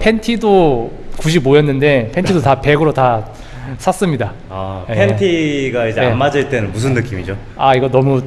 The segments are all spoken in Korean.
팬티도 95였는데 팬티도 다 100으로 다 샀습니다. 아, 네. 팬티가 이제 네. 안 맞을 때는 무슨 느낌이죠? 아 이거 너무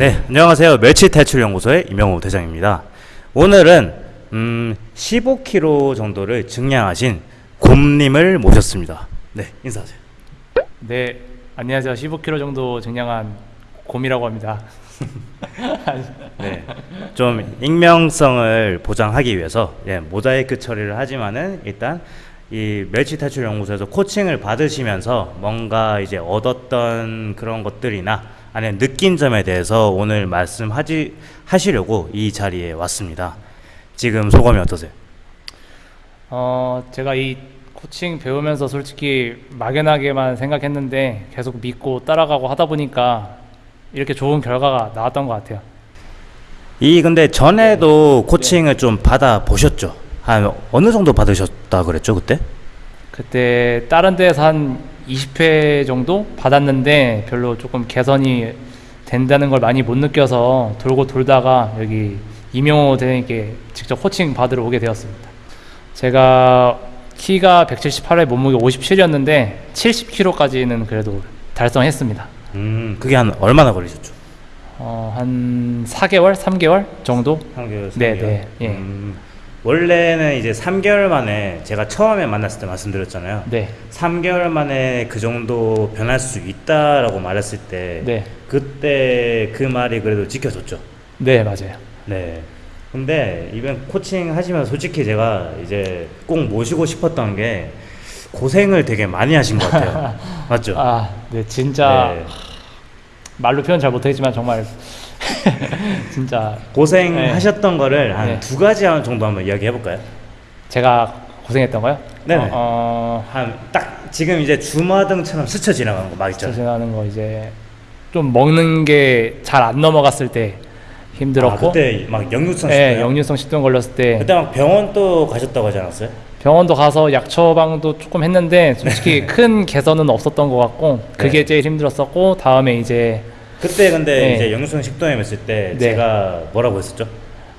네, 안녕하세요. 멸치 탈출 연구소의 이명호 대장입니다. 오늘은 음, 15kg 정도를 증량하신 곰님을 모셨습니다. 네, 인사하세요. 네 안녕하세요 15kg 정도 증량한 곰이라고 합니다. 네, 좀 익명성을 보장하기 위해서 예, 모자이크 처리를 하지만은 일단 이 멸치 탈출 연구소에서 코칭을 받으시면서 뭔가 이제 얻었던 그런 것들이나 아니면 느낀 점에 대해서 오늘 말씀하지 하시려고 이 자리에 왔습니다. 지금 소감이 어떠세요? 어 제가 이 코칭 배우면서 솔직히 막연하게만 생각했는데 계속 믿고 따라가고 하다 보니까 이렇게 좋은 결과가 나왔던 것 같아요. 이 근데 전에도 코칭을 좀 받아 보셨죠? 한 어느 정도 받으셨다 그랬죠 그때? 그때 다른 데에서 한 20회 정도 받았는데 별로 조금 개선이 된다는 걸 많이 못 느껴서 돌고 돌다가 여기 이명호 대장님께 직접 코칭 받으러 오게 되었습니다. 제가 키가 178에 몸무게 57이었는데 70kg까지는 그래도 달성했습니다. 음, 그게 한 얼마나 걸리셨죠? 어, 한 4개월, 3개월 정도? 3개월, 네, 네, 예. 음, 원래는 이제 3개월 만에 제가 처음에 만났을 때 말씀드렸잖아요. 네, 3개월 만에 그 정도 변할 수 있다라고 말했을 때 네, 그때 그 말이 그래도 지켜졌죠. 네 맞아요. 네. 근데 이번 코칭 하시면 솔직히 제가 이제 꼭 모시고 싶었던 게 고생을 되게 많이 하신 것 같아요. 맞죠? 아, 네 진짜 네. 말로 표현 잘 못하겠지만 정말 진짜 고생하셨던 거를 한 네. 두 가지 정도 한번 이야기해 볼까요? 제가 고생했던 거요? 네네. 어, 어 한딱 지금 이제 주마등처럼 스쳐 지나가는 거막 있잖아요. 지나는 거 이제 좀 먹는 게 잘 안 넘어갔을 때 힘들었고, 아, 그때 막 역류성 네, 식도염. 역류성 식도염 걸렸을 때 그때 막 병원 또 가셨다고 하지 않았어요? 병원도 가서 약 처방도 조금 했는데 솔직히 큰 개선은 없었던 것 같고 그게 네. 제일 힘들었었고 다음에 이제 그때 근데 네. 이제 역류성 식도염 했을 때 네. 제가 뭐라고 했었죠?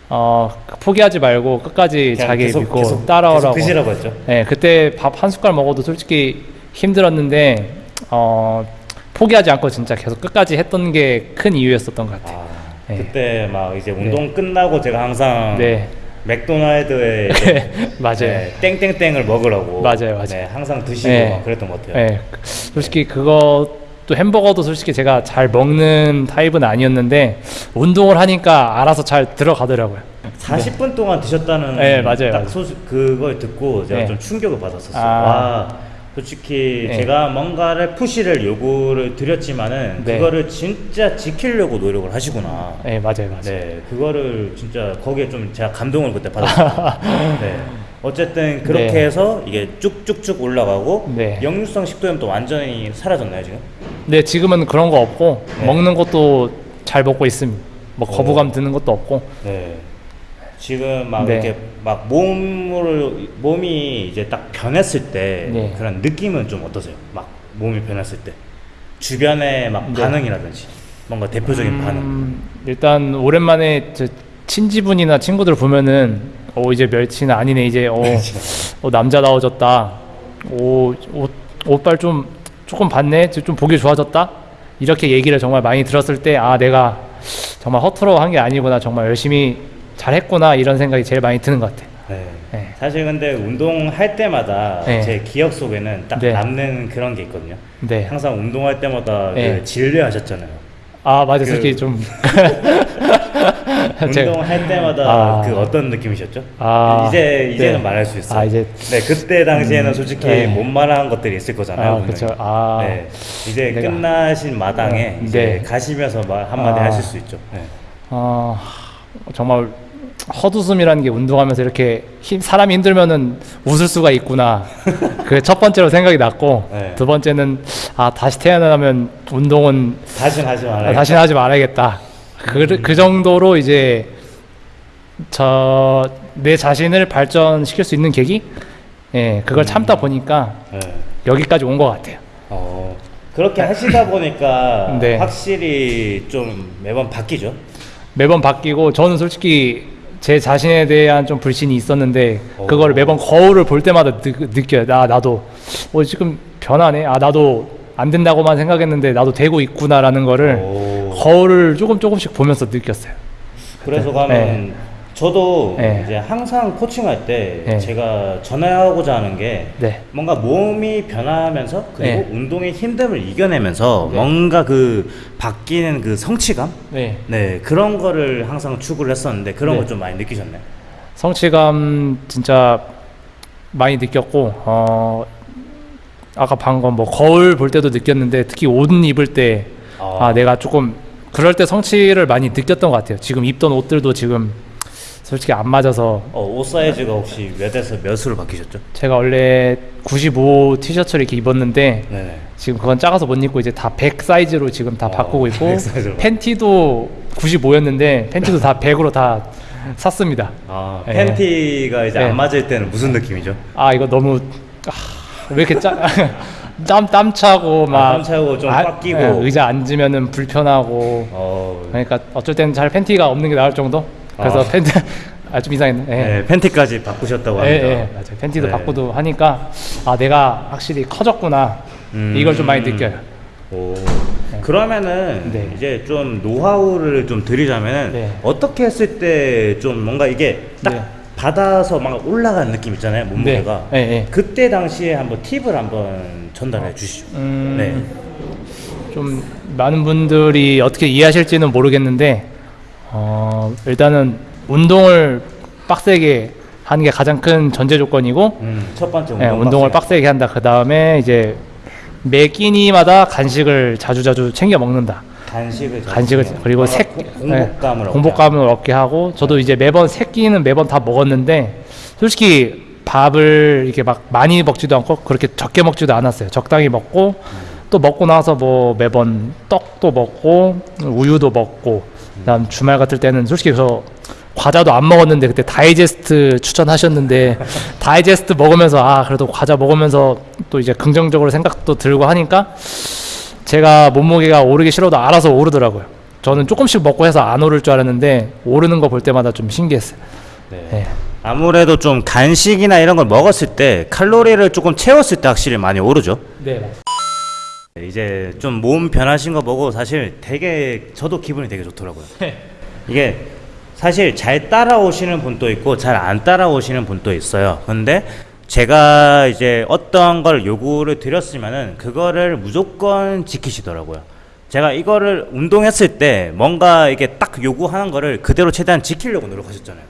어 포기하지 말고 끝까지 자기 계속- 믿고 계속- 따라오라고. 계속 드시라고 했죠. 네, 그때 밥 한 숟갈 먹어도 솔직히 힘들었는데 어, 포기하지 않고 진짜 계속 끝까지 했던 게 큰 이유였었던 것 같아요. 아, 네. 그때 막 이제 운동 끝나고 제가 항상 네, 맥도날드에 맞아요. 네, 땡땡땡을 먹으라고 맞아요, 맞아요. 네, 항상 드시고 네. 막 그랬던 것 같아요. 네, 솔직히 그것 도 햄버거도 솔직히 제가 잘 먹는 타입은 아니었는데 운동을 하니까 알아서 잘 들어가더라고요. 40분 동안 드셨다는 네, 맞아요, 딱 맞아요. 소식 그걸 듣고 제가 네. 좀 충격을 받았었어요. 아. 와 솔직히 네. 제가 뭔가를 푸시를 요구를 드렸지만은 네. 그거를 진짜 지키려고 노력을 하시구나. 네, 맞아요, 맞아요. 네, 그거를 진짜 거기에 좀 제가 감동을 그때 받았어요. 네. 어쨌든 그렇게 네. 해서 이게 쭉쭉쭉 올라가고 네. 역류성 식도염도 완전히 사라졌나요 지금? 근데 지금은 그런 거 없고 네. 먹는 것도 잘 먹고 있습니다. 뭐 오. 거부감 드는 것도 없고 네. 지금 막 네. 이렇게 막 몸을 몸이 이제 딱 변했을 때 네. 그런 느낌은 좀 어떠세요? 막 몸이 변했을 때 주변의 막 네. 반응이라든지 뭔가 대표적인 반응. 음, 일단 오랜만에 저 친지분이나 친구들 보면은 어 이제 멸치는 아니네 이제 어, 어 남자다워졌다. 오 옷 옷발 좀 조금 봤네. 좀 보기 좋아졌다. 이렇게 얘기를 정말 많이 들었을 때 아 내가 정말 허투루 한 게 아니구나 정말 열심히 잘했구나 이런 생각이 제일 많이 드는 것 같아요. 네. 네. 사실 근데 운동할 때마다 네. 제 기억 속에는 딱 네. 남는 그런 게 있거든요. 네. 항상 운동할 때마다 네. 그 진료하셨잖아요. 아 맞아 그- 솔직히 좀 운동할 때마다 아. 그 어떤 느낌이셨죠? 아, 이제 이제는 네. 말할 수 있어요. 아, 이제- 네 그때 당시에는 솔직히 네. 못 말한 것들이 있을 거잖아요. 아. 아. 네 이제 내가- 끝나신 마당에 네. 이제 네. 가시면서 말 한마디 아. 하실 수 있죠. 네. 어, 정말 헛웃음이라는 게 운동하면서 이렇게 힘, 사람이 힘들면은 웃을 수가 있구나. 그 첫 번째로 생각이 났고 네. 두 번째는 아 다시 태어나면 운동은 다시는 하지. 아, 다시는 하지 말아야겠다. 그, 그 정도로 이제 저 내 자신을 발전시킬 수 있는 계기, 예, 그걸 참다 보니까 네. 여기까지 온 것 같아요. 어, 그렇게 하시다 보니까 네. 확실히 좀 매번 바뀌죠. 매번 바뀌고 저는 솔직히 제 자신에 대한 좀 불신이 있었는데 오. 그거를 매번 거울을 볼 때마다 느, 느껴요. 나 나도 어 지금 변하네. 아 나도 안 된다고만 생각했는데 나도 되고 있구나라는 거를 오. 거울을 조금 조금씩 보면서 느꼈어요. 그래서 네. 가면 저도 네. 이제 항상 코칭할 때 네. 제가 전하고자 하는 게 네. 뭔가 몸이 변화하면서 그리고 네. 운동의 힘듦을 이겨내면서 네. 뭔가 그 바뀌는 그 성취감 네. 네 그런 거를 항상 추구를 했었는데 그런 네. 거좀 많이 느끼셨나요? 성취감 진짜 많이 느꼈고 어 아까 방금 뭐 거울 볼 때도 느꼈는데 특히 옷 입을 때 아, 아. 내가 조금 그럴 때 성취를 많이 느꼈던 것 같아요. 지금 입던 옷들도 지금 솔직히 안 맞아서 어, 옷 사이즈가 혹시 몇에서 몇으로 바뀌셨죠? 제가 원래 95 티셔츠를 이렇게 입었는데 네네. 지금 그건 작아서 못 입고 이제 다 100 사이즈로 지금 다 어, 바꾸고 있고 100 사이즈로. 팬티도 95였는데 팬티도 다 100으로 다 샀습니다. 아 네. 팬티가 이제 네. 안 맞을 때는 무슨 느낌이죠? 아 이거 너무 아, 왜 이렇게 짜, 땀, 땀 차고 막 아, 땀 차고 좀꽉 끼고. 예, 의자 앉으면은 불편하고 어, 그러니까 어쩔 때는 잘 팬티가 없는 게 나을 정도 그래서 아. 팬티 아 좀 이상했네 예. 네, 팬티까지 바꾸셨다고 예, 합니다. 예, 맞아요. 팬티도 네. 바꾸도 하니까 아 내가 확실히 커졌구나 음. 이걸 좀 많이 느껴요. 오. 그러면은 네. 이제 좀 노하우를 좀 드리자면은 네. 어떻게 했을 때 좀 뭔가 이게 딱 네. 받아서 막 올라가는 느낌 있잖아요 몸무게가 네, 네. 그때 당시에 한번 팁을 한번 전달해 주시죠. 음, 네. 좀 많은 분들이 어떻게 이해하실지는 모르겠는데 어, 일단은 운동을 빡세게 하는 게 가장 큰 전제 조건이고 음, 첫 번째 예, 운동 운동을 빡세게. 빡세게 한다. 그 다음에 이제 매 끼니마다 간식을 자주자주 챙겨 먹는다. 간식을 잘 간식을. 그리고 고- 공복감을 예, 얻게 공복감을 얻게 하고 저도 이제 매번 세 끼는 매번 다 먹었는데 솔직히 밥을 이렇게 막 많이 먹지도 않고 그렇게 적게 먹지도 않았어요. 적당히 먹고 또 먹고 나서 뭐 매번 떡도 먹고 우유도 먹고 그다음 주말 같을 때는 솔직히 저 과자도 안 먹었는데 그때 다이제스트 추천하셨는데 다이제스트 먹으면서 아 그래도 과자 먹으면서 또 이제 긍정적으로 생각도 들고 하니까 제가 몸무게가 오르기 싫어도 알아서 오르더라고요. 저는 조금씩 먹고 해서 안 오를 줄 알았는데 오르는 거 볼 때마다 좀 신기했어요. 네. 예. 아무래도 좀 간식이나 이런 걸 먹었을 때 칼로리를 조금 채웠을 때 확실히 많이 오르죠. 네, 맞습니다. 네, 이제 좀 몸 변하신 거 보고 사실 되게 저도 기분이 되게 좋더라고요. 이게 사실 잘 따라오시는 분도 있고 잘 안 따라오시는 분도 있어요. 근데 제가 이제 어떤 걸 요구를 드렸으면은 그거를 무조건 지키시더라고요. 제가 이거를 운동했을 때 뭔가 이게 딱 요구하는 거를 그대로 최대한 지키려고 노력하셨잖아요.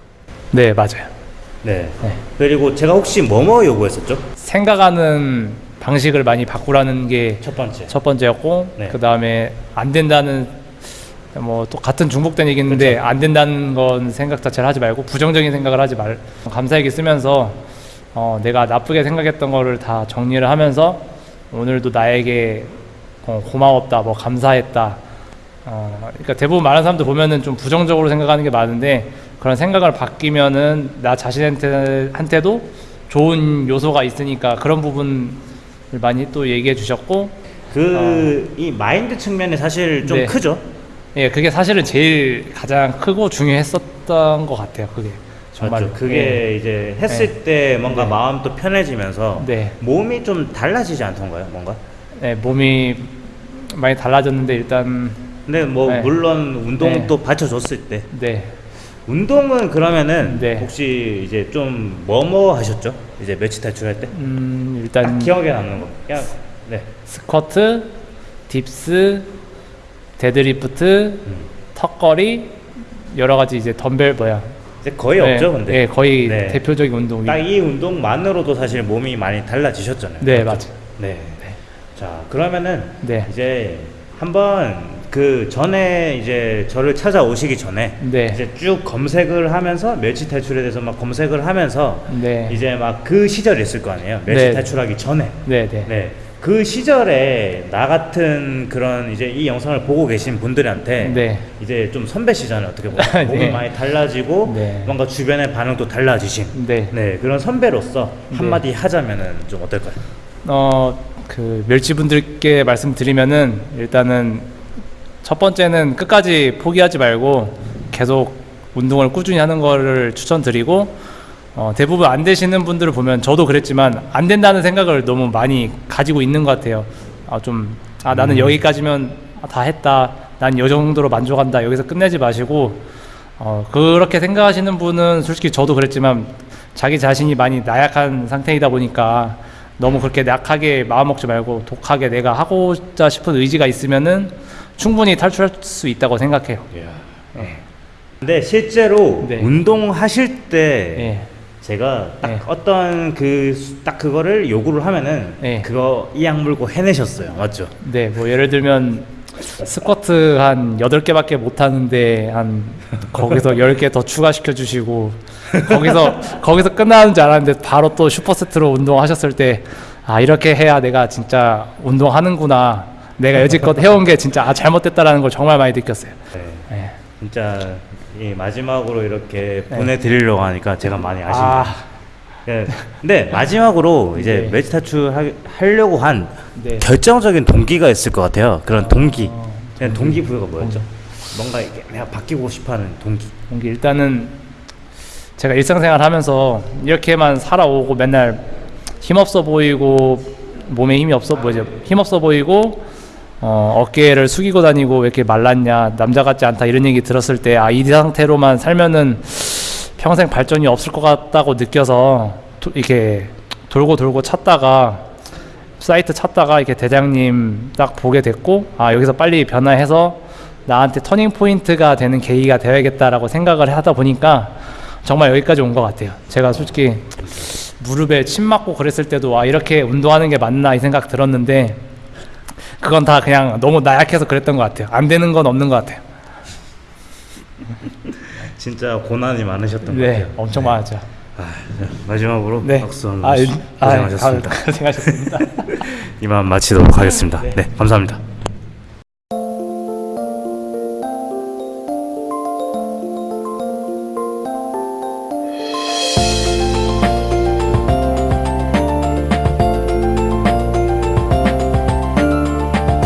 네, 맞아요. 네. 네. 그리고 제가 혹시 뭐뭐 요구했었죠? 생각하는 방식을 많이 바꾸라는 게첫첫 번째. 번째였고 네. 그 다음에 안 된다는 뭐 또 같은 중복된 얘기인데 안 된다는 건 생각 자체를 하지 말고 부정적인 생각을 하지 말 감사얘기 쓰면서 어, 내가 나쁘게 생각했던 거를 다 정리를 하면서 오늘도 나에게 어, 고마웠다, 뭐 감사했다. 어, 그러니까 대부분 많은 사람들 보면은 좀 부정적으로 생각하는 게 많은데 그런 생각을 바뀌면은 나 자신한테 한테도 좋은 요소가 있으니까 그런 부분을 많이 또 얘기해 주셨고 그이 마인드 측면이 사실 좀 네. 크죠. 예, 그게 사실은 제일 가장 크고 중요했었던 것 같아요. 그게 정말 맞죠. 그게 이제 했을 때 뭔가 네. 마음도 편해지면서 네. 몸이 좀 달라지지 않던가요? 뭔가? 예, 몸이 많이 달라졌는데 일단 근데 뭐 네. 물론 운동도 네. 받쳐줬을 때 네, 운동은 그러면은 네. 혹시 이제 좀 뭐뭐 하셨죠? 이제 멸치 탈출할 때? 음, 딱 일단 기억에 남는 거. 그냥 네. 스쿼트, dips, 데드리프트, 음. 턱걸이 여러 가지 이제 덤벨 뭐야? 이제 거의 네, 없죠, 근데. 예, 거의 네. 대표적인 운동이. 딱 이 운동만으로도 사실 몸이 많이 달라지셨잖아요. 네, 맞죠? 맞아요. 네. 자, 그러면은 네. 이제 한번 그 전에 이제 저를 찾아오시기 전에 네. 이제 쭉 검색을 하면서 멸치 탈출에 대해서 막 검색을 하면서 네. 이제 막 그 시절이 있을 거 아니에요. 멸치 네. 탈출하기 전에. 네, 네. 네. 그 시절에 나 같은 그런 이제 이 영상을 보고 계신 분들한테 네. 이제 좀 선배시잖아요. 어떻게 보면 몸이 네. 많이 달라지고 네. 뭔가 주변의 반응도 달라지신 네. 네 그런 선배로서 네. 한마디 하자면은 좀 어떨까요? 어, 그 멸치분들께 말씀드리면은 일단은 첫 번째는 끝까지 포기하지 말고 계속 운동을 꾸준히 하는 거를 추천드리고 어, 대부분 안 되시는 분들을 보면 저도 그랬지만 안 된다는 생각을 너무 많이 가지고 있는 것 같아요. 아, 좀, 아, 나는 음. 여기까지면 다 했다. 난 이 정도로 만족한다. 여기서 끝내지 마시고, 어, 그렇게 생각하시는 분은 솔직히 저도 그랬지만 자기 자신이 많이 나약한 상태이다 보니까 너무 그렇게 약하게 마음 먹지 말고 독하게 내가 하고자 싶은 의지가 있으면은 충분히 탈출할 수 있다고 생각해요. 네. 근데 실제로 네. 운동하실 때 예. 제가 딱 네. 어떤 그 딱 그거를 요구를 하면은 네. 그거 이악 물고 해내셨어요. 맞죠? 네, 뭐 예를 들면 스쿼트 한 8개밖에 못 하는데 한 거기서 10개 더 추가시켜 주시고 거기서 거기서 끝나는 줄 알았는데 바로 또 슈퍼세트로 운동하셨을 때 아, 이렇게 해야 내가 진짜 운동하는구나. 내가 여지껏 해온 게 진짜 아, 잘못됐다라는 걸 정말 많이 느꼈어요. 네. 네. 진짜 이 마지막으로 이렇게 네. 보내드리려고 하니까 제가 많이 아쉽네요. 아, 예. 근데 마지막으로 이제 네. 하, 하려고 한 네. 결정적인 동기가 있을 것 같아요. 그런 동기. 어, 그냥 동기 부여가 뭐였죠? 뭔가 이렇게 내가 바뀌고 싶어하는 동기. 동기 일단은 제가 일상생활 하면서 이렇게만 살아오고 맨날 힘없어 보이고 몸에 힘이 없어 뭐죠 힘없어 보이고 어, 어깨를 숙이고 다니고 왜 이렇게 말랐냐 남자 같지 않다 이런 얘기 들었을 때 아 이 상태로만 살면은 평생 발전이 없을 것 같다고 느껴서 도- 이렇게 돌고 돌고 찾다가 사이트 찾다가 이렇게 대장님 딱 보게 됐고 아 여기서 빨리 변화해서 나한테 터닝 포인트가 되는 계기가 되어야겠다라고 생각을 하다 보니까 정말 여기까지 온 것 같아요. 제가 솔직히 무릎에 침 맞고 그랬을 때도 아 이렇게 운동하는 게 맞나 이 생각 들었는데 그건 다 그냥 너무 나약해서 그랬던 것 같아요. 안 되는 건 없는 것 같아요. 진짜 고난이 많으셨던 것 네, 같아요. 엄청 많았죠. 아, 자, 마지막으로 네, 박수 한번 아, 고생하셨습니다. 아, 고생하셨습니다. 이만 마치도록 하겠습니다. 네. 네 감사합니다.